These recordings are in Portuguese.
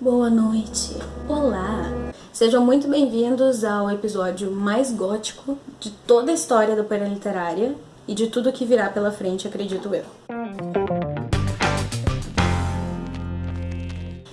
boa noite, olá! Sejam muito bem-vindos ao episódio mais gótico de toda a história da Pera Literária e de tudo que virá pela frente, acredito eu.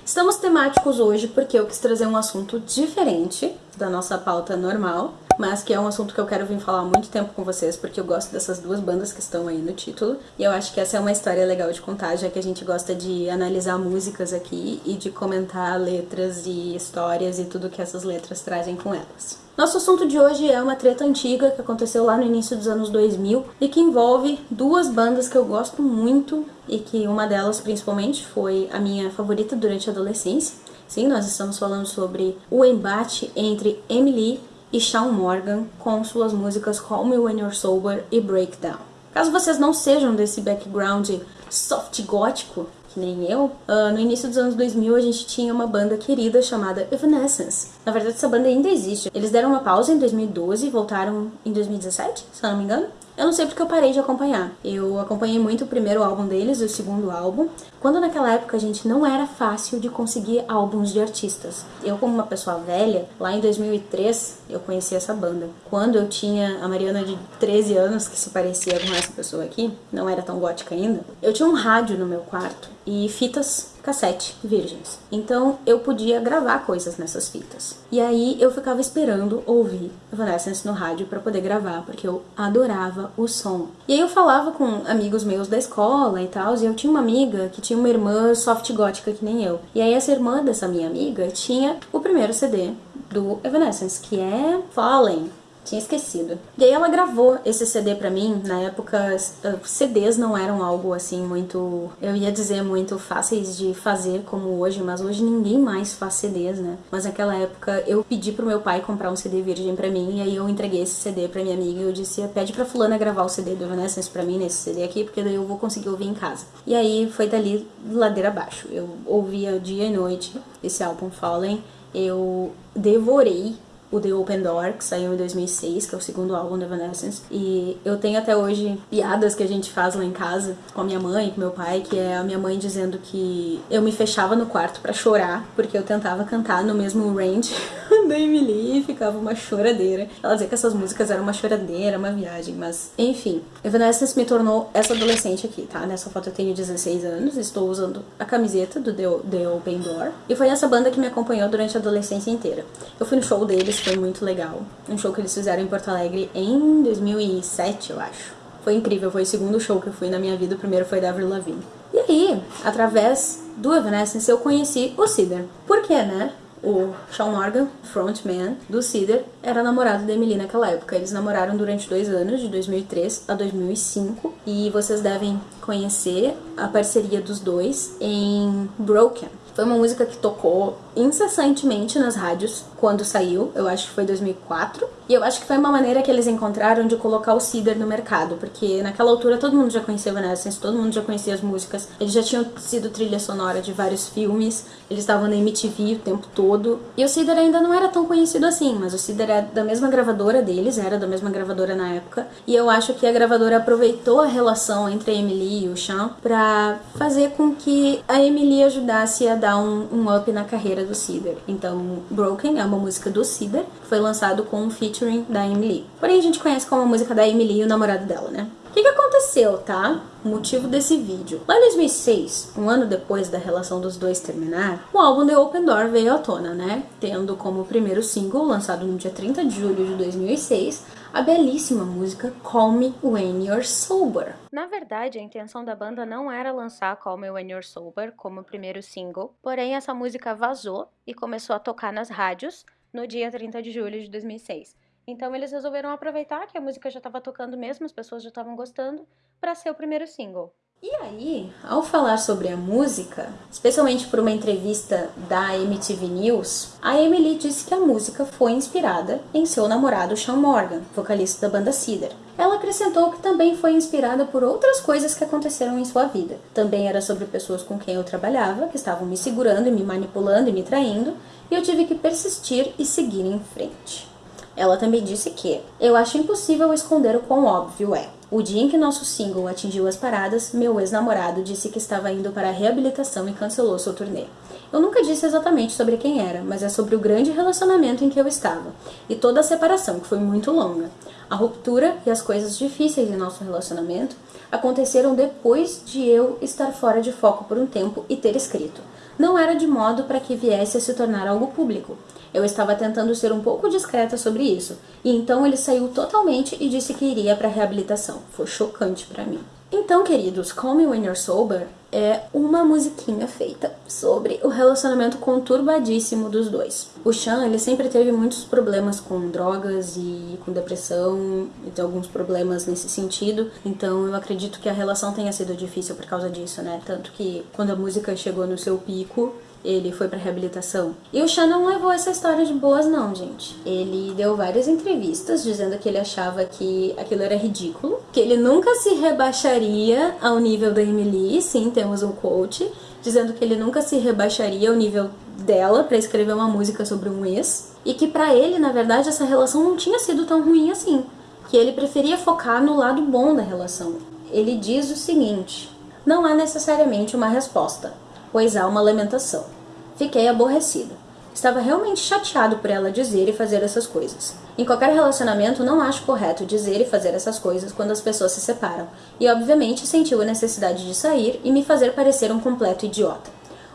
Estamos temáticos hoje porque eu quis trazer um assunto diferente da nossa pauta normal, mas que é um assunto que eu quero vir falar há muito tempo com vocês, porque eu gosto dessas duas bandas que estão aí no título, e eu acho que essa é uma história legal de contar, já que a gente gosta de analisar músicas aqui e de comentar letras e histórias e tudo que essas letras trazem com elas. Nosso assunto de hoje é uma treta antiga que aconteceu lá no início dos anos 2000 e que envolve duas bandas que eu gosto muito e que uma delas principalmente foi a minha favorita durante a adolescência. Sim, nós estamos falando sobre o embate entre Emily e Shawn Morgan com suas músicas Call Me When You're Sober e Breakdown. Caso vocês não sejam desse background soft gótico, que nem eu, uh, no início dos anos 2000 a gente tinha uma banda querida chamada Evanescence. Na verdade, essa banda ainda existe. Eles deram uma pausa em 2012 e voltaram em 2017, se eu não me engano. Eu não sei porque eu parei de acompanhar. Eu acompanhei muito o primeiro álbum deles, o segundo álbum, quando naquela época, a gente, não era fácil de conseguir álbuns de artistas. Eu, como uma pessoa velha, lá em 2003, eu conheci essa banda. Quando eu tinha a Mariana de 13 anos, que se parecia com essa pessoa aqui, não era tão gótica ainda, eu tinha um rádio no meu quarto e fitas cassete virgens. Então eu podia gravar coisas nessas fitas. E aí eu ficava esperando ouvir Evanescence no rádio para poder gravar, porque eu adorava o som. E aí eu falava com amigos meus da escola e tal, e eu tinha uma amiga que tinha uma irmã soft gótica que nem eu. E aí essa irmã dessa minha amiga tinha o primeiro CD do Evanescence, que é Fallen. Tinha esquecido. E aí ela gravou esse CD pra mim. Na época, CDs não eram algo assim muito, eu ia dizer, muito fáceis de fazer como hoje, mas hoje ninguém mais faz CDs, né? Mas naquela época eu pedi pro meu pai comprar um CD virgem pra mim, e aí eu entreguei esse CD pra minha amiga e eu disse, pede pra fulana gravar o CD do Evanescence pra mim nesse CD aqui, porque daí eu vou conseguir ouvir em casa. E aí foi dali ladeira abaixo. Eu ouvia dia e noite esse álbum Fallen, eu devorei o The Open Door, que saiu em 2006, que é o segundo álbum da Evanescence. E eu tenho até hoje piadas que a gente faz lá em casa com a minha mãe, com meu pai, que é a minha mãe dizendo que eu me fechava no quarto para chorar, porque eu tentava cantar no mesmo range da Emily ficava uma choradeira. Ela dizia que essas músicas eram uma choradeira, uma viagem, mas enfim. Evanescence me tornou essa adolescente aqui, tá? Nessa foto eu tenho 16 anos, estou usando a camiseta do The Open Door. E foi essa banda que me acompanhou durante a adolescência inteira. Eu fui no show deles foi muito legal. Um show que eles fizeram em Porto Alegre em 2007, eu acho. Foi incrível, foi o segundo show que eu fui na minha vida, o primeiro foi da Avril Lavigne. E aí, através do Evanescence, eu conheci o Cider. Por quê, né? O Sean Morgan, frontman do Cider, era namorado da Emily naquela época. Eles namoraram durante dois anos, de 2003 a 2005, e vocês devem conhecer a parceria dos dois em Broken. Foi uma música que tocou incessantemente nas rádios quando saiu, eu acho que foi 2004. E eu acho que foi uma maneira que eles encontraram de colocar o Cider no mercado, porque naquela altura todo mundo já conhecia Evanescence, todo mundo já conhecia as músicas, eles já tinham sido trilha sonora de vários filmes, eles estavam na MTV o tempo todo. E o Cider ainda não era tão conhecido assim, mas o Cider é da mesma gravadora deles, era da mesma gravadora na época, e eu acho que a gravadora aproveitou a relação entre a Emily e o Sean pra fazer com que a Emily ajudasse a dar um, um up na carreira do Cider. Então, Broken é uma música do Cider, que foi lançado com um featuring da Emily. Porém, a gente conhece como a música da Emily e o namorado dela, né? O que, que aconteceu, tá? O motivo desse vídeo. Lá em 2006, um ano depois da relação dos dois terminar, o álbum The Open Door veio à tona, né? Tendo como primeiro single, lançado no dia 30 de julho de 2006, a belíssima música Call Me When You're Sober. Na verdade, a intenção da banda não era lançar Call Me When You're Sober como primeiro single, porém essa música vazou e começou a tocar nas rádios no dia 30 de julho de 2006. Então eles resolveram aproveitar que a música já estava tocando mesmo, as pessoas já estavam gostando, para ser o primeiro single. E aí, ao falar sobre a música, especialmente por uma entrevista da MTV News, a Emily disse que a música foi inspirada em seu namorado Sean Morgan, vocalista da banda Cedar. Ela acrescentou que também foi inspirada por outras coisas que aconteceram em sua vida. Também era sobre pessoas com quem eu trabalhava, que estavam me segurando e me manipulando e me traindo, e eu tive que persistir e seguir em frente. Ela também disse que eu acho impossível esconder o quão óbvio é. O dia em que nosso single atingiu as paradas, meu ex-namorado disse que estava indo para a reabilitação e cancelou seu turnê. Eu nunca disse exatamente sobre quem era, mas é sobre o grande relacionamento em que eu estava e toda a separação, que foi muito longa. A ruptura e as coisas difíceis em nosso relacionamento aconteceram depois de eu estar fora de foco por um tempo e ter escrito. Não era de modo para que viesse a se tornar algo público. Eu estava tentando ser um pouco discreta sobre isso, e então ele saiu totalmente e disse que iria para a reabilitação. Foi chocante para mim. Então, queridos, Call Me When You're Sober é uma musiquinha feita sobre o relacionamento conturbadíssimo dos dois. O Sean, ele sempre teve muitos problemas com drogas e com depressão, e tem alguns problemas nesse sentido, então eu acredito que a relação tenha sido difícil por causa disso, né? Tanto que quando a música chegou no seu pico, ele foi para reabilitação. E o Sean não levou essa história de boas não, gente. Ele deu várias entrevistas dizendo que ele achava que aquilo era ridículo, que ele nunca se rebaixaria ao nível da Emily, sim, temos um quote, dizendo que ele nunca se rebaixaria ao nível dela para escrever uma música sobre um ex, e que para ele, na verdade, essa relação não tinha sido tão ruim assim, que ele preferia focar no lado bom da relação. Ele diz o seguinte: não há necessariamente uma resposta, pois há uma lamentação. Fiquei aborrecido. Estava realmente chateado por ela dizer e fazer essas coisas. Em qualquer relacionamento, não acho correto dizer e fazer essas coisas quando as pessoas se separam, e obviamente sentiu a necessidade de sair e me fazer parecer um completo idiota.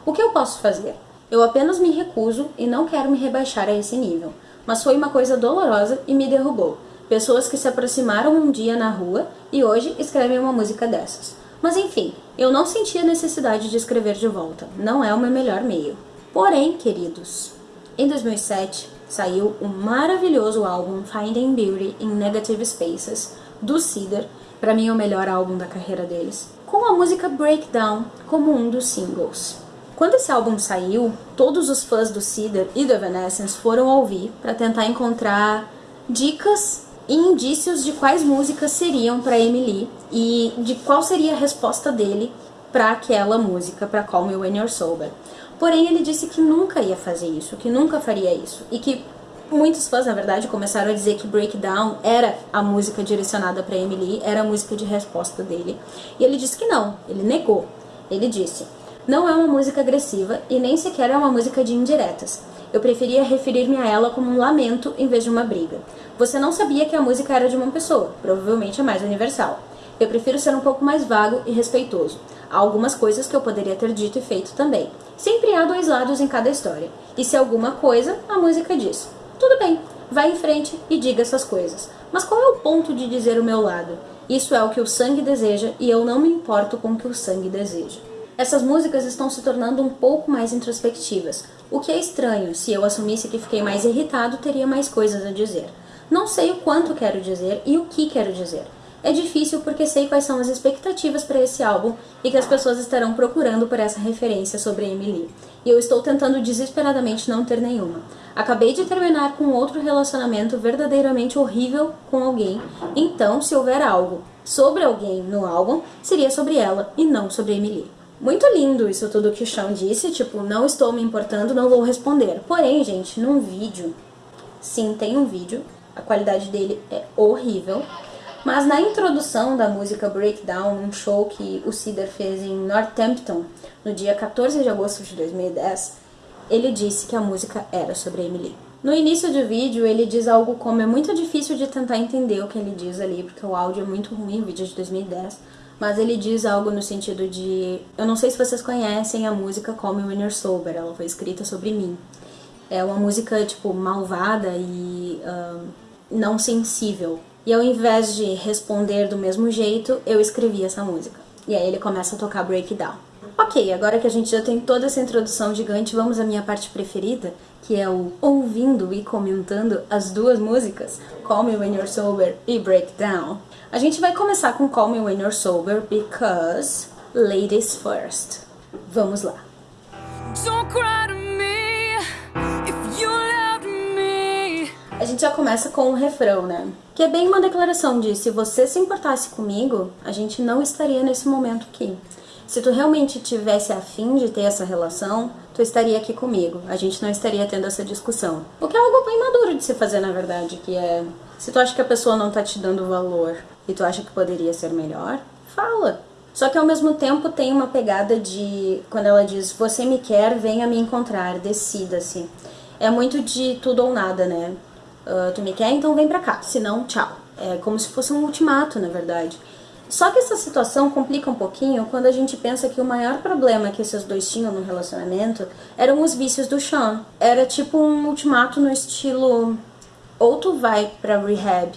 O que eu posso fazer? Eu apenas me recuso e não quero me rebaixar a esse nível, mas foi uma coisa dolorosa e me derrubou. Pessoas que se aproximaram um dia na rua e hoje escrevem uma música dessas. Mas enfim, eu não senti a necessidade de escrever de volta. Não é o meu melhor meio. Porém, queridos, em 2007 saiu o maravilhoso álbum Finding Beauty in Negative Spaces do Cedar, para mim é o melhor álbum da carreira deles, com a música Breakdown como um dos singles. Quando esse álbum saiu, todos os fãs do Cedar e do Evanescence foram ouvir para tentar encontrar dicas e indícios de quais músicas seriam para Emily e de qual seria a resposta dele para aquela música, para Call Me When You're Sober. Porém, ele disse que nunca ia fazer isso, que nunca faria isso e que muitos fãs, na verdade, começaram a dizer que Breakdown era a música direcionada para Emily, era a música de resposta dele. E ele disse que não, ele negou. Ele disse: "Não é uma música agressiva e nem sequer é uma música de indiretas. Eu preferia referir-me a ela como um lamento em vez de uma briga. Você não sabia que a música era de uma pessoa, provavelmente é mais universal. Eu prefiro ser um pouco mais vago e respeitoso. Há algumas coisas que eu poderia ter dito e feito também. Sempre há dois lados em cada história. E se alguma coisa, a música diz. Tudo bem, vá em frente e diga essas coisas. Mas qual é o ponto de dizer o meu lado? Isso é o que o sangue deseja e eu não me importo com o que o sangue deseja. Essas músicas estão se tornando um pouco mais introspectivas, o que é estranho, se eu assumisse que fiquei mais irritado, teria mais coisas a dizer. Não sei o quanto quero dizer e o que quero dizer. É difícil porque sei quais são as expectativas para esse álbum e que as pessoas estarão procurando por essa referência sobre Emily. E eu estou tentando desesperadamente não ter nenhuma. Acabei de terminar com outro relacionamento verdadeiramente horrível com alguém, então se houver algo sobre alguém no álbum, seria sobre ela e não sobre Emily. Muito lindo isso tudo que o Sean disse, tipo, não estou me importando, não vou responder. Porém, gente, num vídeo, sim, tem um vídeo, a qualidade dele é horrível, mas na introdução da música Breakdown, um show que o Cedar fez em Northampton, no dia 14 de agosto de 2010, ele disse que a música era sobre Emily. No início do vídeo, ele diz algo como é muito difícil de tentar entender o que ele diz ali, porque o áudio é muito ruim, o vídeo é de 2010, mas ele diz algo no sentido de. Eu não sei se vocês conhecem a música Call Me When You're Sober, ela foi escrita sobre mim. É uma música, tipo, malvada e uh, não sensível. E ao invés de responder do mesmo jeito, eu escrevi essa música. E aí ele começa a tocar Breakdown. Ok, agora que a gente já tem toda essa introdução gigante, vamos à minha parte preferida, que é o ouvindo e comentando as duas músicas, Call Me When You're Sober e Breakdown. A gente vai começar com Call Me When You're Sober, because ladies first. Vamos lá. A gente já começa com um refrão, né? Que é bem uma declaração de se você se importasse comigo, a gente não estaria nesse momento aqui. Se tu realmente tivesse afim de ter essa relação, tu estaria aqui comigo. A gente não estaria tendo essa discussão. O que é algo bem maduro de se fazer, na verdade, que é se tu acha que a pessoa não tá te dando valor, e tu acha que poderia ser melhor, fala. Só que ao mesmo tempo tem uma pegada de quando ela diz: "Você me quer, venha me encontrar, decida-se". É muito de tudo ou nada, né? Uh, tu me quer, então vem pra cá, senão tchau. É como se fosse um ultimato, na verdade. Só que essa situação complica um pouquinho quando a gente pensa que o maior problema que esses dois tinham no relacionamento eram os vícios do Sean. Era tipo um ultimato no estilo: ou tu vai pra rehab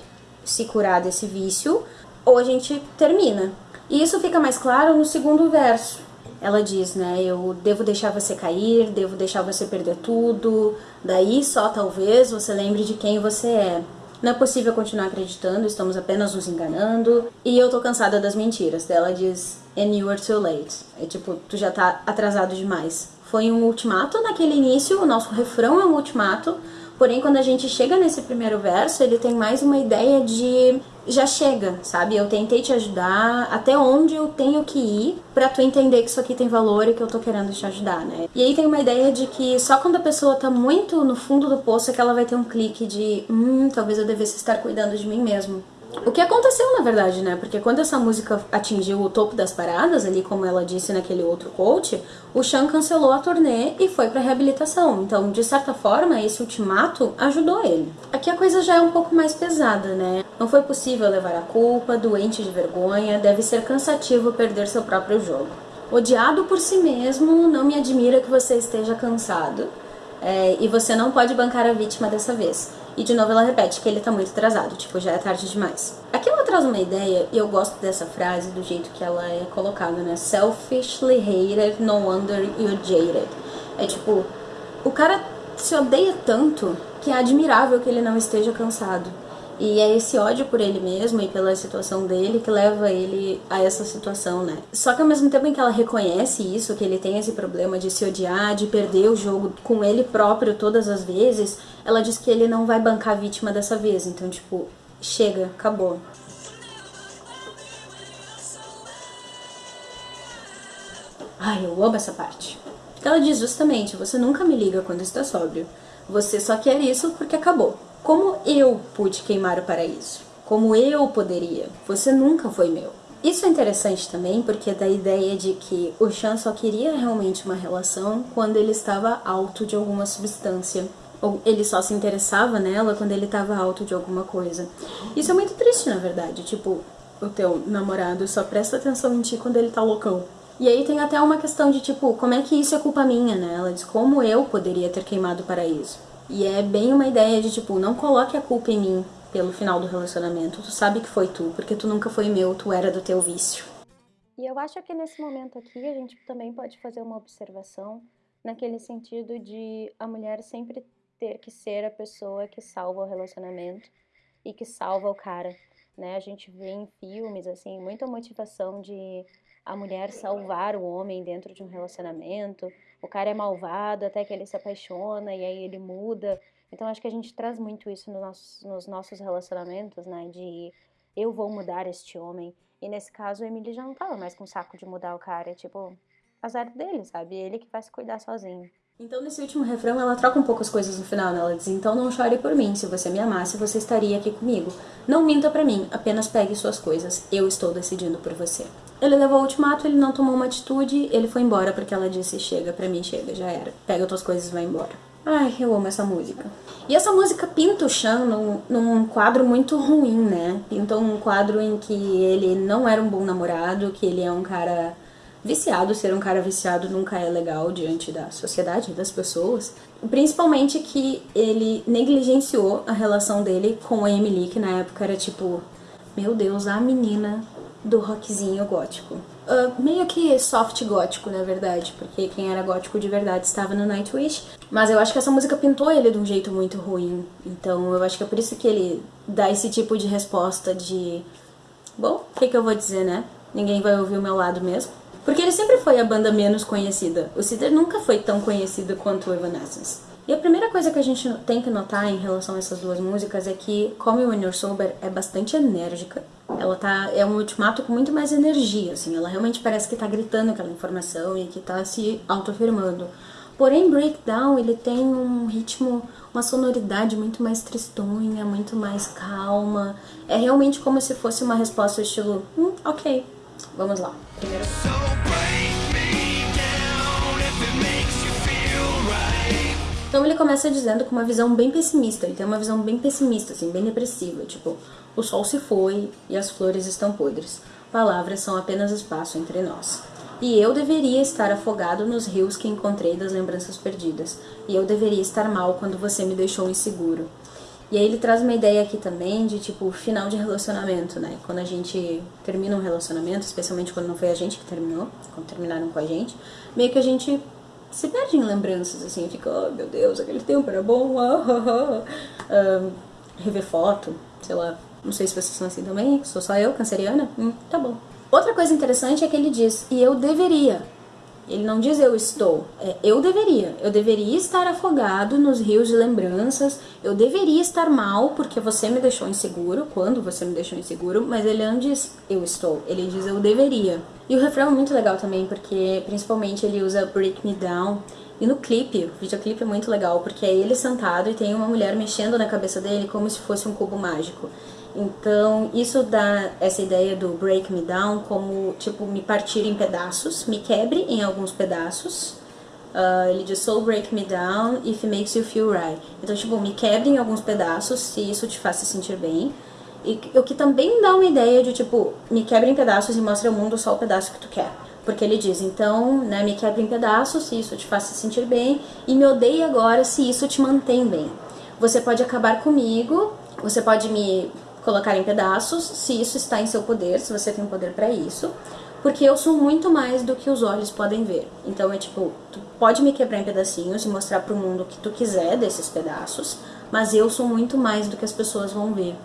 se curar desse vício, ou a gente termina. E isso fica mais claro no segundo verso. Ela diz, né? Eu devo deixar você cair, devo deixar você perder tudo, daí só talvez você lembre de quem você é. Não é possível continuar acreditando, estamos apenas nos enganando. E eu tô cansada das mentiras. Ela diz, and you are too late. É tipo, tu já tá atrasado demais. Foi um ultimato naquele início, o nosso refrão é um ultimato, Porém, quando a gente chega nesse primeiro verso, ele tem mais uma ideia de já chega, sabe? Eu tentei te ajudar até onde eu tenho que ir para tu entender que isso aqui tem valor e que eu tô querendo te ajudar, né? E aí tem uma ideia de que só quando a pessoa tá muito no fundo do poço é que ela vai ter um clique de, hum, talvez eu devesse estar cuidando de mim mesmo. O que aconteceu, na verdade, né? Porque quando essa música atingiu o topo das paradas, ali como ela disse naquele outro coach, o Sean cancelou a turnê e foi pra reabilitação. Então, de certa forma, esse ultimato ajudou ele. Aqui a coisa já é um pouco mais pesada, né? Não foi possível levar a culpa, doente de vergonha, deve ser cansativo perder seu próprio jogo. Odiado por si mesmo, não me admira que você esteja cansado. É, e você não pode bancar a vítima dessa vez. E de novo ela repete que ele tá muito atrasado, tipo, já é tarde demais. Aqui ela traz uma ideia, e eu gosto dessa frase do jeito que ela é colocada, né? Selfishly hated, no wonder you're jaded. É tipo, o cara se odeia tanto que é admirável que ele não esteja cansado. E é esse ódio por ele mesmo e pela situação dele que leva ele a essa situação, né? Só que ao mesmo tempo em que ela reconhece isso, que ele tem esse problema de se odiar, de perder o jogo com ele próprio todas as vezes, ela diz que ele não vai bancar a vítima dessa vez. Então, tipo, chega, acabou. Ai, eu amo essa parte. Ela diz justamente: você nunca me liga quando está sóbrio. Você só quer isso porque acabou. Como eu pude queimar o paraíso? Como eu poderia? Você nunca foi meu. Isso é interessante também porque dá a ideia de que o Chan só queria realmente uma relação quando ele estava alto de alguma substância. Ou ele só se interessava nela quando ele estava alto de alguma coisa. Isso é muito triste, na verdade. Tipo, o teu namorado só presta atenção em ti quando ele tá loucão. E aí tem até uma questão de tipo, como é que isso é culpa minha, né? Ela diz, como eu poderia ter queimado o paraíso? E é bem uma ideia de tipo, não coloque a culpa em mim pelo final do relacionamento. Tu sabe que foi tu, porque tu nunca foi meu, tu era do teu vício. E eu acho que nesse momento aqui a gente também pode fazer uma observação naquele sentido de a mulher sempre ter que ser a pessoa que salva o relacionamento e que salva o cara, né? A gente vê em filmes assim muita motivação de a mulher salvar o homem dentro de um relacionamento o cara é malvado até que ele se apaixona e aí ele muda. Então acho que a gente traz muito isso no nosso, nos nossos relacionamentos, né? De eu vou mudar este homem. E nesse caso o Emílio já não tava mais com saco de mudar o cara. É tipo, azar dele, sabe? Ele que vai se cuidar sozinho. Então, nesse último refrão, ela troca um pouco as coisas no final, né? Ela diz: Então não chore por mim, se você me amasse, você estaria aqui comigo. Não minta para mim, apenas pegue suas coisas. Eu estou decidindo por você. Ele levou o ultimato, ele não tomou uma atitude, ele foi embora porque ela disse: Chega, pra mim chega, já era. Pega tuas coisas e vai embora. Ai, eu amo essa música. E essa música pinta o Chan num, num, quadro muito ruim, né? Pinta um quadro em que ele não era um bom namorado, que ele é um cara viciado. Ser um cara viciado nunca é legal diante da sociedade, das pessoas. Principalmente que ele negligenciou a relação dele com a Emily, que na época era tipo, meu Deus, a menina do rockzinho gótico. Uh, meio que soft gótico, na verdade, porque quem era gótico de verdade estava no Nightwish. Mas eu acho que essa música pintou ele de um jeito muito ruim. Então eu acho que é por isso que ele dá esse tipo de resposta de. Bom, o que, que eu vou dizer, né? Ninguém vai ouvir o meu lado mesmo. Porque ele sempre foi a banda menos conhecida. O Cedar nunca foi tão conhecido quanto o Evanescence. E a primeira coisa que a gente tem que notar em relação a essas duas músicas é que Call Me When You're Sober é bastante enérgica. Ela tá é um ultimato com muito mais energia, assim, ela realmente parece que tá gritando aquela informação e que tá se autoafirmando. Porém, Breakdown, ele tem um ritmo, uma sonoridade muito mais tristonha, muito mais calma. É realmente como se fosse uma resposta estilo, hum, ok, vamos lá. Primeiro. Então ele começa dizendo com uma visão bem pessimista, ele tem uma visão bem pessimista, assim, bem depressiva, tipo, o sol se foi e as flores estão podres. Palavras são apenas espaço entre nós. E eu deveria estar afogado nos rios que encontrei das lembranças perdidas. E eu deveria estar mal quando você me deixou inseguro. E aí ele traz uma ideia aqui também de tipo final de relacionamento, né? Quando a gente termina um relacionamento, especialmente quando não foi a gente que terminou, quando terminaram com a gente, meio que a gente se perde em lembranças, assim, fica, oh meu Deus, aquele tempo era bom, ah, ah, ah. rever foto, sei lá, não sei se vocês são assim também, sou só eu, canceriana? Hum, tá bom. Outra coisa interessante é que ele diz, e eu deveria. Ele não diz eu estou, é eu deveria. Eu deveria estar afogado nos rios de lembranças, eu deveria estar mal porque você me deixou inseguro, quando você me deixou inseguro, mas ele não diz eu estou, ele diz eu deveria. E o refrão é muito legal também, porque principalmente ele usa Break Me Down. E no clipe, o videoclipe é muito legal, porque é ele sentado e tem uma mulher mexendo na cabeça dele como se fosse um cubo mágico. Então, isso dá essa ideia do break me down como, tipo, me partir em pedaços, me quebre em alguns pedaços. Uh, ele diz, so break me down if it makes you feel right. Então, tipo, me quebre em alguns pedaços se isso te faz se sentir bem. E o que também dá uma ideia de, tipo, me quebre em pedaços e mostre ao mundo só o pedaço que tu quer. Porque ele diz, então, né, me quebre em pedaços se isso te faz se sentir bem e me odeie agora se isso te mantém bem. Você pode acabar comigo, você pode me colocar em pedaços, se isso está em seu poder, se você tem poder para isso, porque eu sou muito mais do que os olhos podem ver. Então é tipo, tu pode me quebrar em pedacinhos e mostrar para o mundo o que tu quiser desses pedaços, mas eu sou muito mais do que as pessoas vão ver.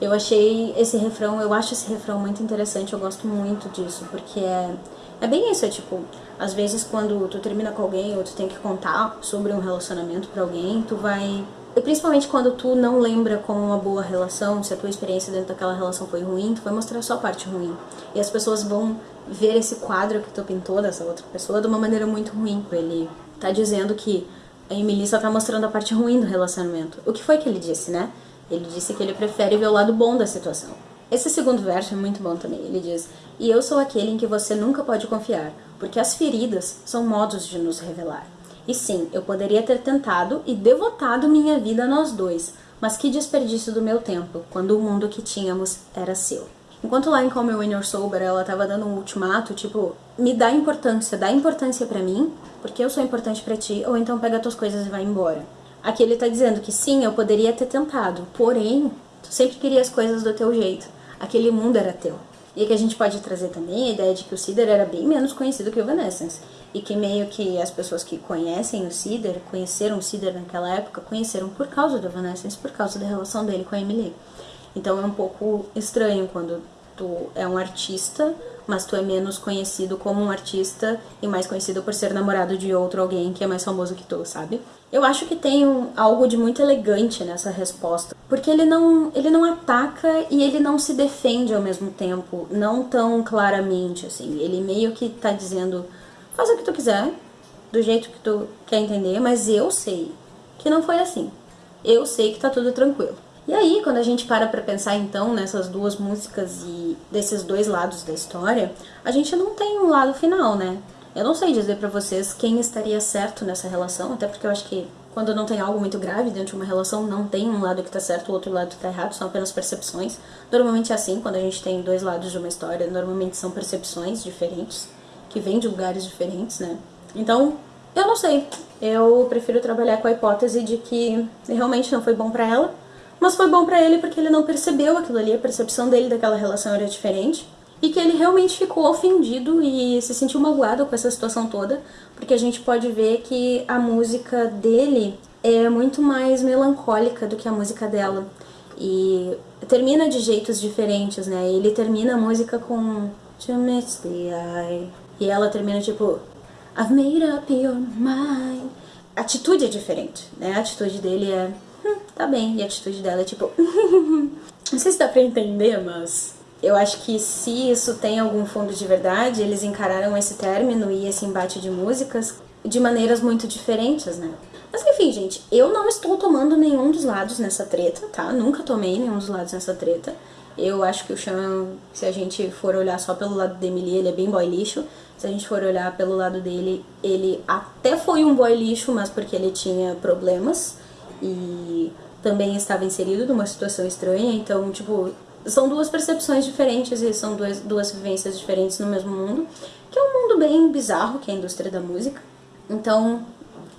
Eu achei esse refrão, eu acho esse refrão muito interessante, eu gosto muito disso, porque é, é bem isso, é tipo, às vezes quando tu termina com alguém ou tu tem que contar sobre um relacionamento para alguém, tu vai e principalmente quando tu não lembra como uma boa relação, se a tua experiência dentro daquela relação foi ruim, tu vai mostrar só a parte ruim. E as pessoas vão ver esse quadro que tu pintou dessa outra pessoa de uma maneira muito ruim. Ele tá dizendo que a Emily só tá mostrando a parte ruim do relacionamento. O que foi que ele disse, né? Ele disse que ele prefere ver o lado bom da situação. Esse segundo verso é muito bom também. Ele diz: E eu sou aquele em que você nunca pode confiar, porque as feridas são modos de nos revelar. E sim, eu poderia ter tentado e devotado minha vida a nós dois, mas que desperdício do meu tempo, quando o mundo que tínhamos era seu. Enquanto lá em Call Me When You're Sober ela tava dando um ultimato, tipo, me dá importância, dá importância para mim, porque eu sou importante para ti, ou então pega tuas coisas e vai embora. Aqui ele tá dizendo que sim, eu poderia ter tentado, porém, tu sempre queria as coisas do teu jeito. Aquele mundo era teu. E que a gente pode trazer também a ideia de que o Cider era bem menos conhecido que o Evanescence. E que meio que as pessoas que conhecem o Cider, conheceram o Cider naquela época, conheceram por causa do Evanescence, por causa da relação dele com a Emily. Então é um pouco estranho quando tu é um artista, mas tu é menos conhecido como um artista e mais conhecido por ser namorado de outro alguém que é mais famoso que tu, sabe? Eu acho que tem um, algo de muito elegante nessa resposta, porque ele não, ele não ataca e ele não se defende ao mesmo tempo, não tão claramente assim. Ele meio que tá dizendo: "Faz o que tu quiser, do jeito que tu quer entender, mas eu sei que não foi assim. Eu sei que tá tudo tranquilo." E aí, quando a gente para pra pensar então nessas duas músicas e desses dois lados da história, a gente não tem um lado final, né? Eu não sei dizer para vocês quem estaria certo nessa relação, até porque eu acho que quando não tem algo muito grave dentro de uma relação, não tem um lado que tá certo, o outro lado que tá errado, são apenas percepções. Normalmente é assim, quando a gente tem dois lados de uma história, normalmente são percepções diferentes, que vêm de lugares diferentes, né? Então, eu não sei. Eu prefiro trabalhar com a hipótese de que realmente não foi bom para ela, mas foi bom para ele porque ele não percebeu aquilo ali, a percepção dele daquela relação era diferente. E que ele realmente ficou ofendido e se sentiu magoado com essa situação toda, porque a gente pode ver que a música dele é muito mais melancólica do que a música dela. E termina de jeitos diferentes, né? Ele termina a música com To miss the eye. E ela termina tipo I've made up your mind. A atitude é diferente, né? A atitude dele é hum, tá bem. E a atitude dela é tipo, não sei se dá pra entender, mas eu acho que se isso tem algum fundo de verdade, eles encararam esse término e esse embate de músicas de maneiras muito diferentes, né? Mas enfim, gente, eu não estou tomando nenhum dos lados nessa treta, tá? Nunca tomei nenhum dos lados nessa treta. Eu acho que o Sean, se a gente for olhar só pelo lado da Emily, ele é bem boy lixo. Se a gente for olhar pelo lado dele, ele até foi um boy lixo, mas porque ele tinha problemas e também estava inserido numa situação estranha. Então, tipo, são duas percepções diferentes e são duas, duas vivências diferentes no mesmo mundo, que é um mundo bem bizarro, que é a indústria da música. Então,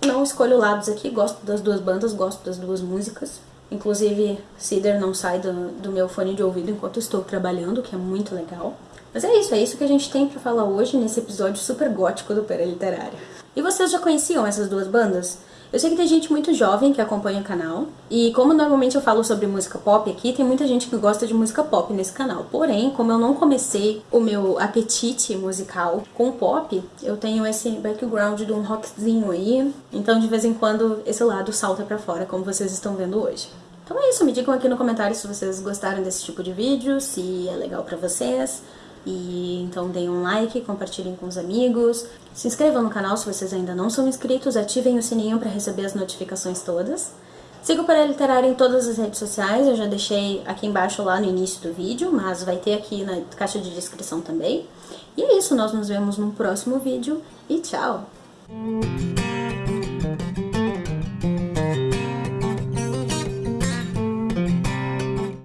não escolho lados aqui, gosto das duas bandas, gosto das duas músicas. Inclusive, Cider não sai do, do meu fone de ouvido enquanto estou trabalhando, que é muito legal. Mas é isso, é isso que a gente tem para falar hoje nesse episódio super gótico do Pera Literária. E vocês já conheciam essas duas bandas? Eu sei que tem gente muito jovem que acompanha o canal, e como normalmente eu falo sobre música pop aqui, tem muita gente que gosta de música pop nesse canal. Porém, como eu não comecei o meu apetite musical com pop, eu tenho esse background de um rockzinho aí, então de vez em quando esse lado salta pra fora, como vocês estão vendo hoje. Então é isso, me digam aqui no comentário se vocês gostaram desse tipo de vídeo, se é legal pra vocês. E então deem um like, compartilhem com os amigos, se inscrevam no canal se vocês ainda não são inscritos, ativem o sininho para receber as notificações todas. Siga o Para Literário em todas as redes sociais, eu já deixei aqui embaixo lá no início do vídeo, mas vai ter aqui na caixa de descrição também. E é isso, nós nos vemos no próximo vídeo e tchau!